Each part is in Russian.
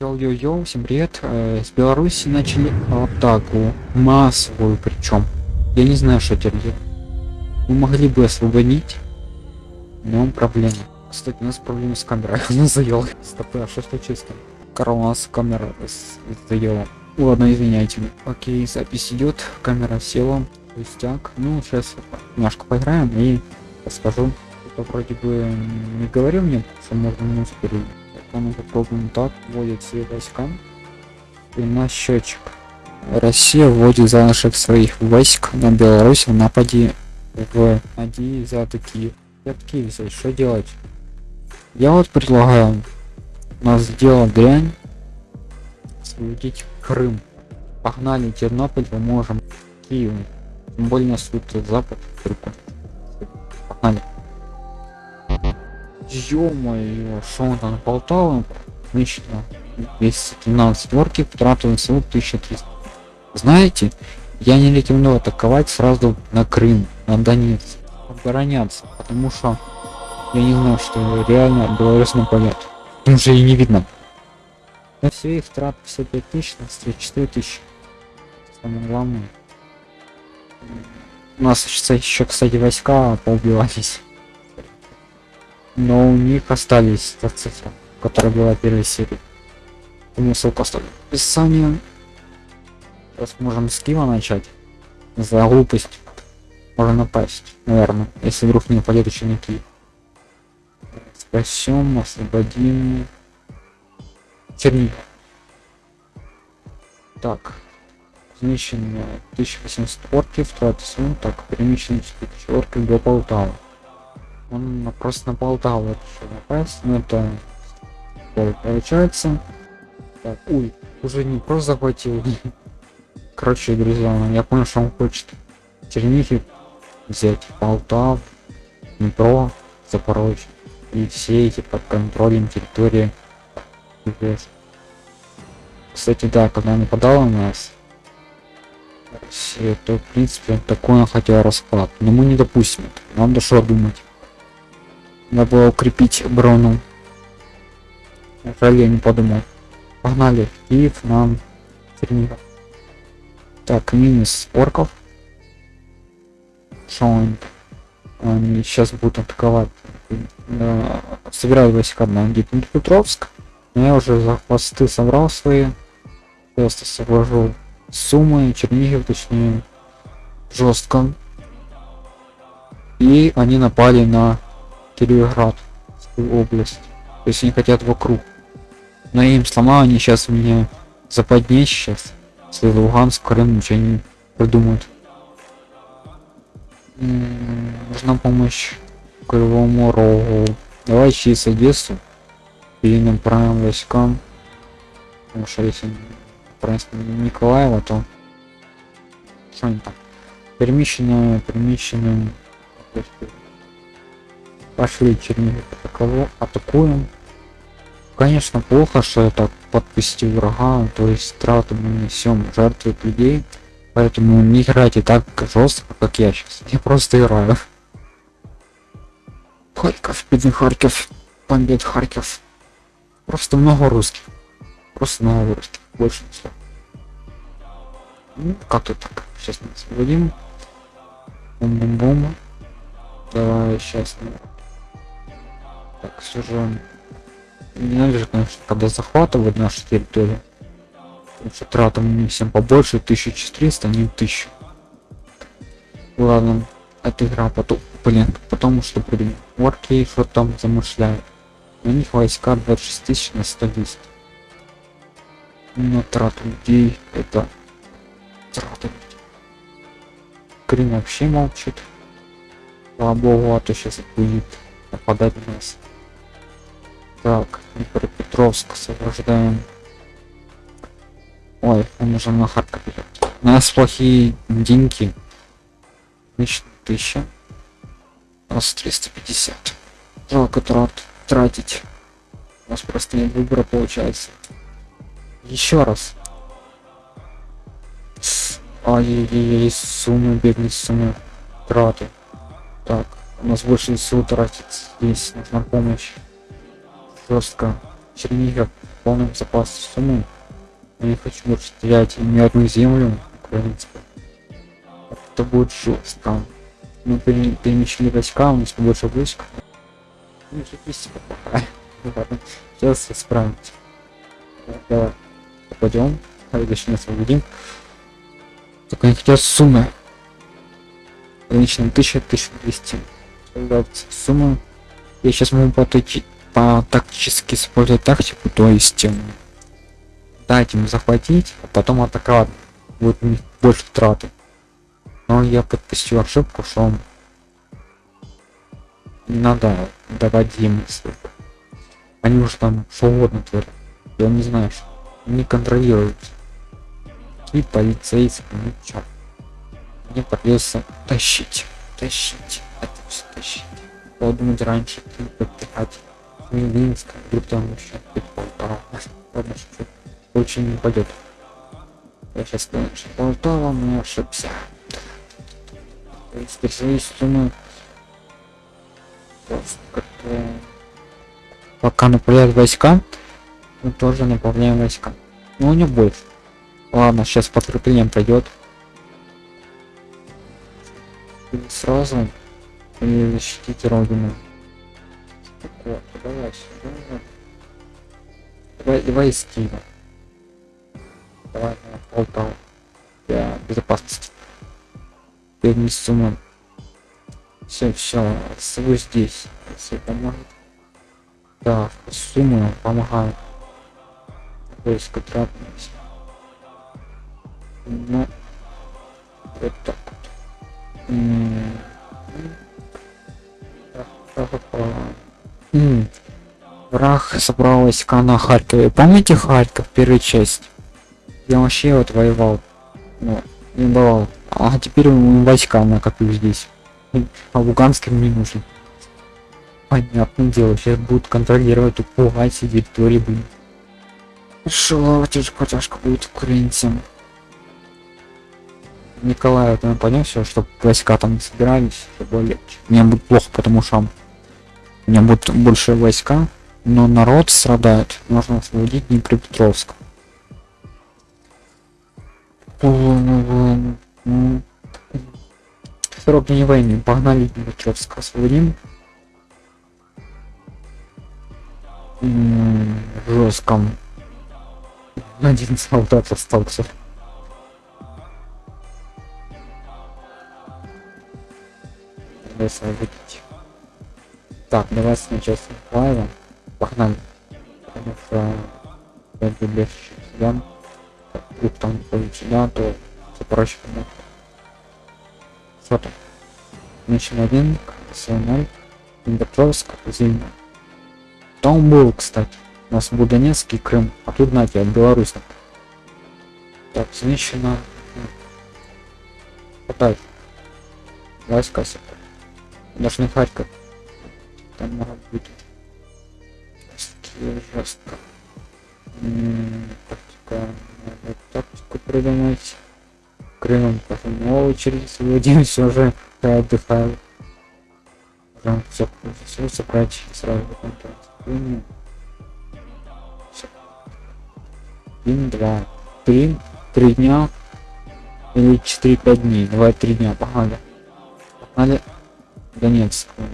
Йоу-йоу-йоу, всем привет. Э, С Беларуси начали атаку. Массовую причем. Я не знаю, что теперь делать. Мы могли бы освободить, но проблема. Кстати, у нас проблемы с камерой. Она заела. Стоп, а что случилось там? Карл, у нас камера заела. Ладно, извиняйте. Окей, запись идет, камера села. Пустяк. Ну, сейчас немножко поиграем и расскажу. Это вроде бы не говорил мне, что можно муж перейти. Так, мы попробуем так. Вводит все войска. И на счетчик. Россия вводит залишек своих войск на Беларусь в нападе в Ади за такие. Я такие взять, что делать? Я вот предлагаю у нас сделать дрянь освободить Крым. Погнали Тернополь, поможем Киеву. Тем более нас тут запад. Погнали. Ё-моё, шо он там Полтава? Значит, 212 орки, трату СУ 1300. Знаете, я не рекомендую атаковать сразу на Крым, на Донецк. Обороняться, потому что я не знаю, что реально Беларусь нападет. Что и не видно. На все их трат 55 тысяч, на 4 тысячи. Самое главное. У нас еще, кстати, войска поубивались. Но у них остались та цифра, которая была в первой серии. Думаю, ссылку оставлю. в описании. Сейчас можем с Киева начать. За глупость можно напасть, наверное, если вдруг не нападет еще на Киев. Спасем, освободим. Чернигов. Так. Знищено 1800 орків, втрати сум, так, переміщено 4000 орків до Полтави. Он просто на Полтаву решил напасть, но это такое получается. Так, ой, уже не просто захватил. Короче, друзья, я понял, что он хочет Чернигів взять, Полтав, Днепро, Запорожье. И все эти под контролем территории. Кстати, да, когда нападала на нас, Россия, то, в принципе, такой она хотела расклад. Но мы не допустим это. Надо что думать. Надо было укрепить оборону. Жаль, я не подумал. Погнали Киев, нам Чернигов. Так, минус орков. Он? Они сейчас будут атаковать. Собираю войска на Днепропетровск. Но я уже за хвосты собрал свои. Просто совожу суммы, Чернигов, точнее, жестко. И они напали на Кировград, область. То есть они хотят вокруг. Но я им сломал, они сейчас мне западнее сейчас. Если Луганск, Крым ничего не придумают. М, Нужна помощь Кривому Рогу. Давай через Одессу перенаправим войскам. Потому что если направим Николаева, то что они там? Перемещенную, перемещенную. Пошли Чернигов атаково- атакуем. Конечно, плохо, что я так подпустил врага, то есть трату мы несем жертвы людей. Поэтому не играйте так жестко, как я сейчас. Я просто играю. Харьков, бедный Харьков, бомбит Харьков. Просто много русских. Просто много русских. Больше ничего. Ну, как-то так. Сейчас мы освободим. Бум-бум-бум. Давай, сейчас. Так, все же... Ненавижу, конечно, когда захватывают нашу территорию. Потому что трата мне всем побольше, 1400, а не 1000. Ладно, эта игра потом, блин, потому что блин, орки что там замышляют. У них войска 26 тысяч на 110. Но трата людей это трата людей. Вообще молчит. Слава богу, а то сейчас будет нападать на нас. Так, Днепропетровск освобождаем. Ой, он уже на Харьков. У нас плохие деньги. Значит, тысяча. У нас 350. Жалко трат тратить. У нас просто нет выбора получается. Еще раз. Ай-яй-яй, суммы, бедные суммы. Траты. Так, у нас больше сил тратить здесь нужна помощь. Жестко. Чернигов полном запасе суммы. Я не хочу больше терять ни одну землю украинскую. Это будет жестко. Мы перемещали войска, у нас больше войск. Ну, Ладно, сейчас справимся. Давай, пойдем. Точнее, освободим. Только не хотят суммы. Лично 1000-1200. Сумма. Я сейчас могу поточить по тактически использовать тактику, то есть эм, дать им захватить, а потом атаковать. Будет больше траты. Но я подпустил ошибку, что не надо давать им ссылку. Они уже там свободно творят. Я не знаю, что не контролируют. И полицейские, ну. Мне придется тащить, тащить, это все тащить. Подумать раньше, подпихать. Минск, вдруг там еще. Ладно, что очень не пойдет. Я сейчас понял, что Полтава, но ошибся. Специалист суммы как-то пока направляют войска, мы тоже направляем войска. Но не больше. Ладно, сейчас подкрепление пройдет. Сразу и защитить родину. Давай сюда. Давай, давай Киева. Давай на Полтаву. Для безопасности. Перед сумму. Все, все, свой здесь. Все поможет. Да, сумма помогает. Войско трапилось. Ну, Враг собрал войска на Харькове. Помните Харьков, первая часть? Я вообще вот воевал. Ну, не давал. А теперь войска накоплю здесь. А Луганск не нужен. Понятное дело, сейчас будут контролировать, пугать все территории, блин. Шо, тяжко тяжко будет украинцам. Николай, это понял все, чтобы войска там собирались, чтобы легче. Мне будет плохо, потому что у меня будет больше войска, но народ страдает. Нужно освободить Днепропетровск. Срок не войны. Погнали Днепропетровск освободим. Жестком. Один солдат остался. освободить. Так, давай сначала с Николаева. Погнали. Потому что я люблю сюда. Вдруг там ходит сюда, то все проще будет. Что там? Начал один, КС-0, Днепропетровск, Зимня. Там был, кстати. У нас был Донецк и Крым. А тут, знаете, от Беларуси. Так, женщина. Хватает. Васька сюда. Даже не Харьков. Там много будет. Жестко. Тактика. Надо тактику придумать. Крымом потом на очередь сводим, все уже отдыхаю. Уже все, все собрать сразу контроль. Один, два, три, три дня или четыре пять дней. Давай три дня, погнали. Погнали. Донецкую.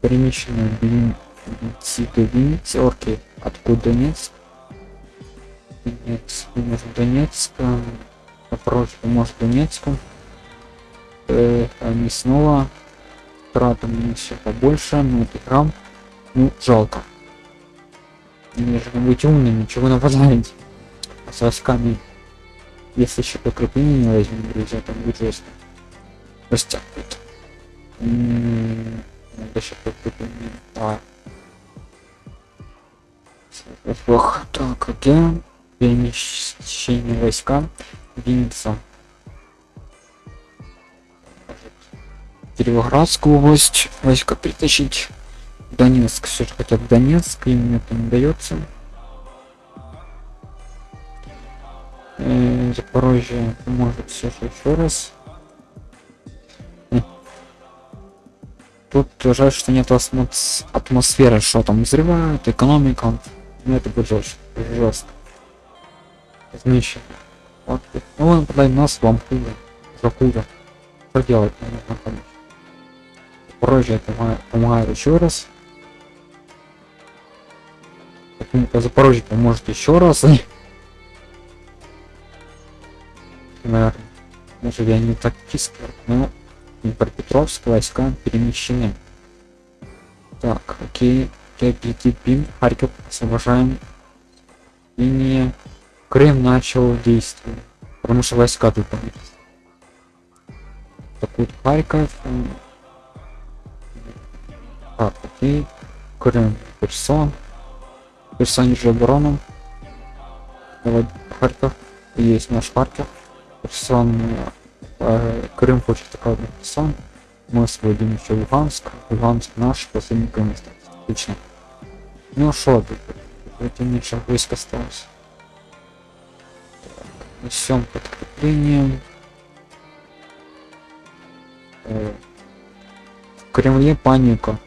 Перемещенную Винницы, орки. Откуда Донецк? Донецк, может Донецк, напротив, может Донецком. Э, они снова тратом еще побольше, но это храм, ну жалко. Мне же быть умным, ничего нападать. А с войсками, если еще покрепление не возьмем, друзья, там будет жестко. Растягивает. Надо еще подкрепление. Давай. Плохо. Так, где? Перемещение войска. Винница. Кировоградскую область войска притащить. Донецк все же хотят Донецк, им это не дается. Э, Запорожье может все же еще раз. Тут жаль, что нет атмосферы, что там взрывают, экономика. Ну это будет жестко. Жестко. Значит. Вот. Ну он подай нас вам хуже. За хуже. Что делать? Мне нужно помогает еще раз. Почему-то Запорожье поможет еще раз. Наверное. Может я не тактически, но Днепропетровск войска перемещены. Так, окей. Пим, Харьков освобождаем. Линия. Крым начал действие. Потому что войска тут Так вот Харьков. Так, окей. Крым. Персон. Персон же оборону. Давай Харьков. Есть наш Харьков. Персон. Э, Крым хочет такой Персон. Мы освободим еще Луганск. Луганск наш, последний Крым Отлично. Ну тут? Это меньше войск осталось. Несем подкреплением. Э, в Кремле паника.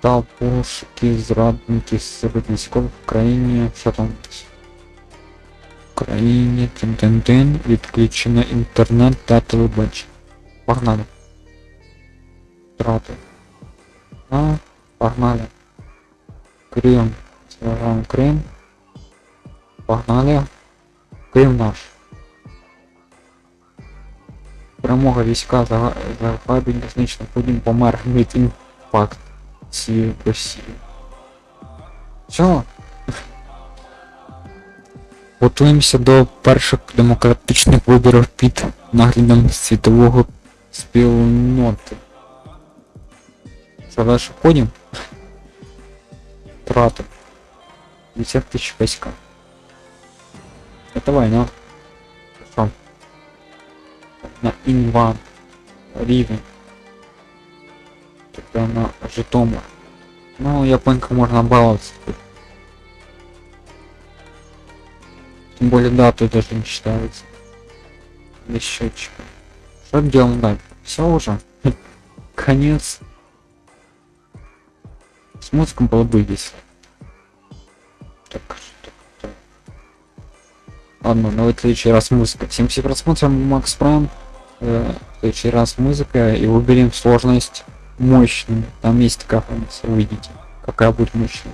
Толпушки, зрадники, сопротивников в Украине. Там? В Украине, тен-тен-тен, відключено интернет та телебачення. Погнали. Траты. А, погнали. Крым. Сражаем Крым. Погнали. Крым наш. Перемога війська за заграбіння значно потім помер від інфаркт цієї Росії. Все. Готуємося до перших демократичних виборів під наглядом світового спільноти. Що дальше ходимо? Траты. 50 тысяч войска. Это война. Что? На инван. Ривен. Тогда на Житомир. Ну, японка можно баловаться. Тем более, да, тут даже не считается. Без счетчика. Что делаем дальше? Все уже. Конец. С мозгом было бы весело. Так, так, так. Ладно, ну в следующий раз музыка. Всем все просмотрим Макс Прайм. Э, в следующий раз музыка и выберем сложность мощную. Там есть такая функция, увидите, какая будет мощная.